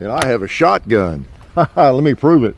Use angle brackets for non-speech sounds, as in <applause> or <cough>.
and I have a shotgun. <laughs> Let me prove it.